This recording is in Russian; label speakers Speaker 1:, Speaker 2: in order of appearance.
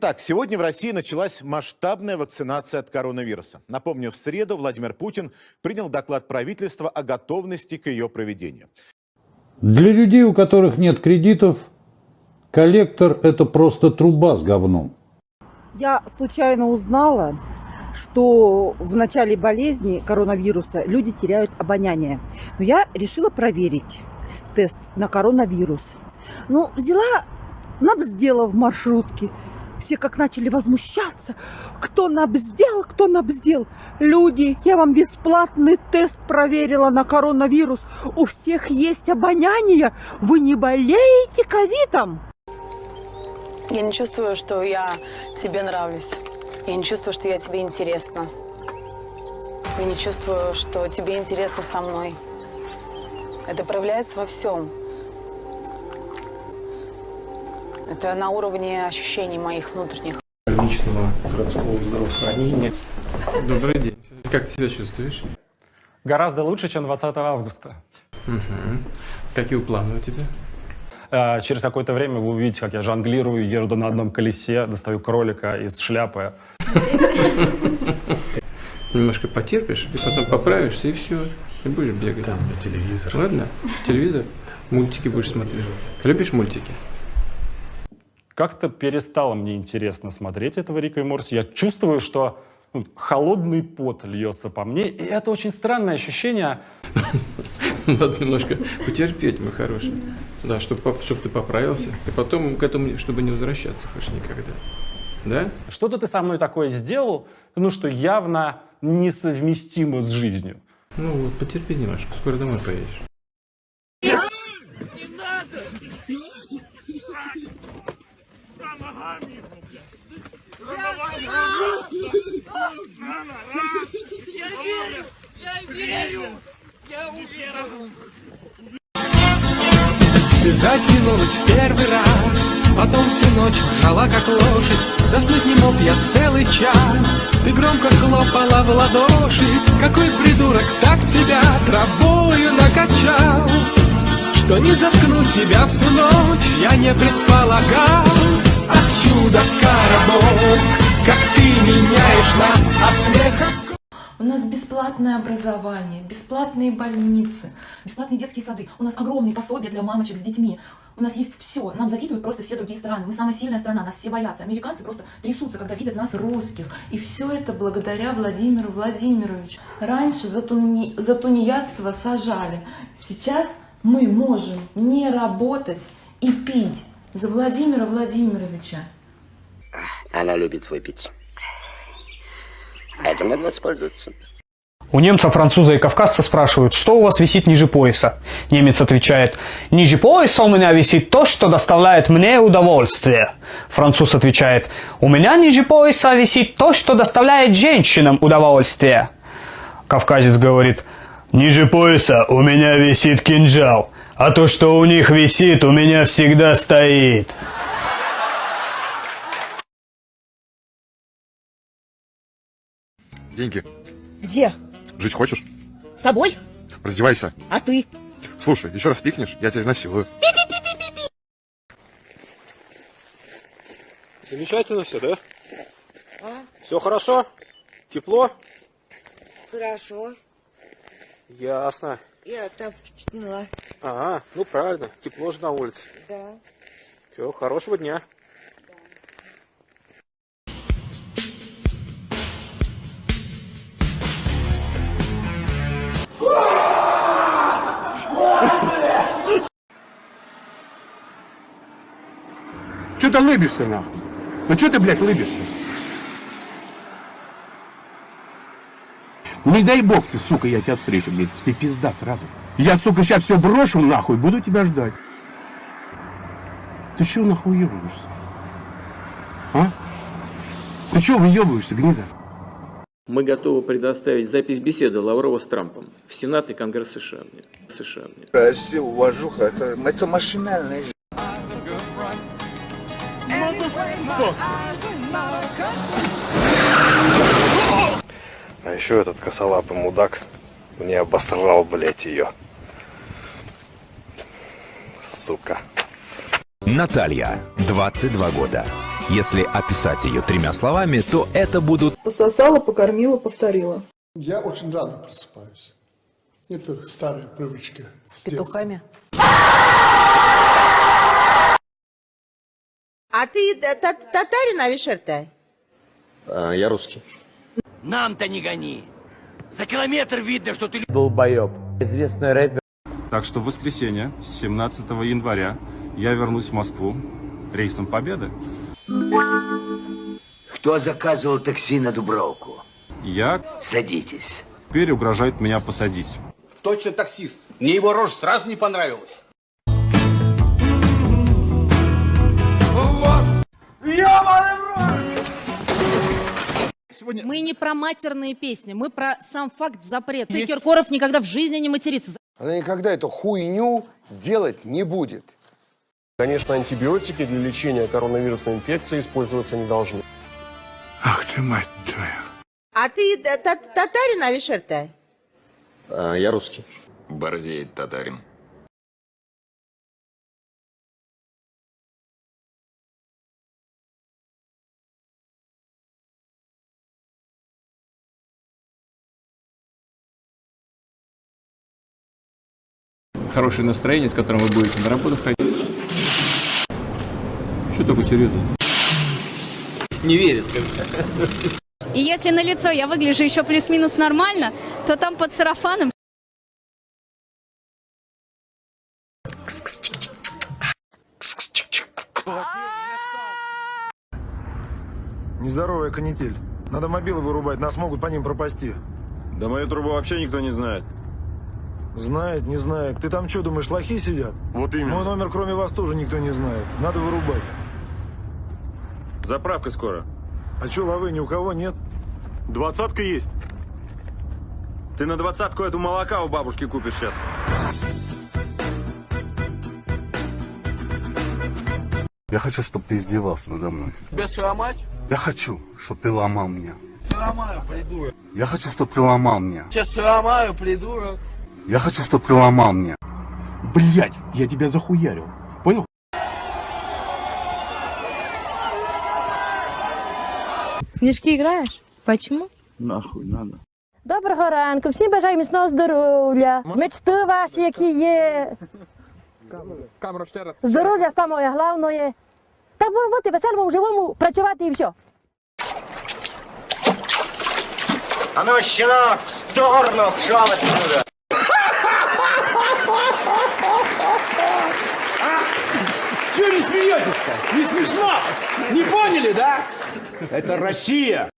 Speaker 1: Итак, сегодня в России началась масштабная вакцинация от коронавируса. Напомню, в среду Владимир Путин принял доклад правительства о готовности к ее проведению.
Speaker 2: Для людей, у которых нет кредитов, коллектор – это просто труба с говном.
Speaker 3: Я случайно узнала, что в начале болезни коронавируса люди теряют обоняние. Но я решила проверить тест на коронавирус. Ну, взяла, набздела в маршрутке. Все как начали возмущаться. Кто набздел, кто набздел. Люди, я вам бесплатный тест проверила на коронавирус. У всех есть обоняние. Вы не болеете ковидом?
Speaker 4: Я не чувствую, что я себе нравлюсь. Я не чувствую, что я тебе интересна. Я не чувствую, что тебе интересно со мной. Это проявляется во всем. Это на уровне ощущений моих внутренних.
Speaker 5: Личного городского здравоохранения. Добрый день. Как ты себя чувствуешь?
Speaker 6: Гораздо лучше, чем 20 августа.
Speaker 5: Угу. Какие планы у тебя?
Speaker 6: А, через какое-то время вы увидите, как я жонглирую, еду на одном колесе, достаю кролика из шляпы.
Speaker 5: Немножко потерпишь, и потом поправишься, и все. И будешь бегать.
Speaker 6: Там телевизор.
Speaker 5: Ладно? Телевизор? Мультики будешь смотреть. Любишь мультики?
Speaker 6: Как-то перестало мне интересно смотреть этого Рика и Морти. Я чувствую, что ну, холодный пот льется по мне, и это очень странное ощущение.
Speaker 5: Надо немножко потерпеть, мой хороший. Да, чтобы, чтобы ты поправился, и потом к этому, чтобы не возвращаться больше никогда. Да?
Speaker 6: Что-то ты со мной такое сделал, ну, что явно несовместимо с жизнью.
Speaker 5: Ну вот, потерпи немножко, скоро домой поедешь.
Speaker 7: Затянулась первый раз. Потом всю ночь жала как лошадь. Заснуть не мог я целый час. Ты громко хлопала в ладоши. Какой придурок так тебя травою накачал? Что не заткнуть тебя всю ночь Я не предполагал Чудо, коробок Как ты меняешь нас от смеха
Speaker 8: у нас бесплатное образование, бесплатные больницы, бесплатные детские сады. У нас огромные пособия для мамочек с детьми. У нас есть все. Нам завидуют просто все другие страны. Мы самая сильная страна, нас все боятся. Американцы просто трясутся, когда видят нас русских. И все это благодаря Владимиру Владимировичу. Раньше за, туни... за тунеядство сажали. Сейчас мы можем не работать и пить за Владимира Владимировича.
Speaker 9: Она любит выпить. Этим надо воспользоваться.
Speaker 10: У немца, француза и кавказца спрашивают, что у вас висит ниже пояса. Немец отвечает, ниже пояса у меня висит то, что доставляет мне удовольствие. Француз отвечает, у меня ниже пояса висит то, что доставляет женщинам удовольствие. Кавказец говорит, ниже пояса у меня висит кинжал, а то, что у них висит, у меня всегда стоит.
Speaker 11: Деньги.
Speaker 3: Где?
Speaker 11: Жить хочешь?
Speaker 3: С тобой?
Speaker 11: Раздевайся.
Speaker 3: А ты?
Speaker 11: Слушай, еще раз пикнешь, я тебя изнасилую.
Speaker 5: Замечательно все, да?
Speaker 3: А?
Speaker 5: Все хорошо? Тепло?
Speaker 3: Хорошо.
Speaker 5: Ясно.
Speaker 3: Я тапочки сняла.
Speaker 5: Ага, ну правильно, тепло же на улице.
Speaker 3: Да.
Speaker 5: Все, хорошего дня.
Speaker 12: Че ты лыбишься, нахуй? Ну что ты, блядь, лыбишься? Не дай бог ты, сука, я тебя встречу, блядь, ты пизда сразу. Я, сука, сейчас все брошу, нахуй, буду тебя ждать. Ты чего нахуй въебываешься? А? Ты чего выебываешься, гнида?
Speaker 5: Мы готовы предоставить запись беседы Лаврова с Трампом в Сенат и Конгресс США. США.
Speaker 9: Россия, уважуха, это, это машинальная
Speaker 13: А еще этот косолапый мудак мне обосрал, блядь, ее. Сука.
Speaker 14: Наталья, 22 года. Если описать ее тремя словами, то это будут
Speaker 15: Пососала, покормила, повторила.
Speaker 16: Я очень рано просыпаюсь. Это старая привычка.
Speaker 15: С петухами?
Speaker 17: А ты татарин, Алишер-то?
Speaker 9: А, я русский.
Speaker 18: Нам-то не гони. За километр видно, что ты...
Speaker 9: Долбоеб. Известный рэпер.
Speaker 19: Так что в воскресенье, 17 января, я вернусь в Москву рейсом Победы.
Speaker 18: Кто заказывал такси на Дубровку?
Speaker 19: Я
Speaker 18: Садитесь.
Speaker 19: теперь угрожает меня посадить.
Speaker 20: Точно таксист. Мне его рожа сразу не понравилась.
Speaker 21: Мы не про матерные песни, мы про сам факт запрета. Киркоров никогда в жизни не матерится.
Speaker 2: Она никогда эту хуйню делать не будет.
Speaker 3: Конечно, антибиотики для лечения коронавирусной инфекции использоваться не должны.
Speaker 16: Ах ты, мать твою.
Speaker 17: А ты татарин, Алишер-то?
Speaker 9: А, я русский.
Speaker 22: Борзеет татарин.
Speaker 7: Хорошее настроение, с которым вы будете на работу ходить. Что такое серьезно?
Speaker 18: Не верит.
Speaker 23: И если на лицо я выгляжу еще плюс-минус нормально, то там под сарафаном
Speaker 24: Нездоровая канитель. Надо мобилы вырубать, нас могут по ним пропасти.
Speaker 25: Да мою трубу вообще никто не знает.
Speaker 24: Знает, не знает. Ты там что, думаешь, лохи сидят?
Speaker 25: Вот именно.
Speaker 24: Мой номер, кроме вас, тоже никто не знает. Надо вырубать.
Speaker 25: Заправка скоро.
Speaker 24: А что, лавы ни у кого нет?
Speaker 25: Двадцатка есть. Ты на двадцатку эту молока у бабушки купишь сейчас.
Speaker 12: Я хочу, чтобы ты издевался надо мной.
Speaker 18: Тебя сломать?
Speaker 12: Я хочу, чтобы ты ломал меня.
Speaker 18: Сломаю, придурок.
Speaker 12: Я хочу, чтобы ты ломал меня.
Speaker 18: Сейчас сломаю, придурок.
Speaker 12: Я хочу, чтобы ты ломал меня.
Speaker 26: Блять, я тебя захуярил. Понял?
Speaker 27: Снежки играешь? Почему?
Speaker 26: Нахуй надо.
Speaker 28: Доброго ранку, всім бажаю міцного здоров'я. Мечти ваші, які є.
Speaker 18: Камеру ще раз.
Speaker 28: Здоров'я саме головне. Та бу- бути веселому, живому, працювати і все.
Speaker 18: А ну, щенок, в сторону, пшел отсюда.
Speaker 26: Не смеетесь-то? Не смешно? Не поняли, да? Это.
Speaker 29: Россия.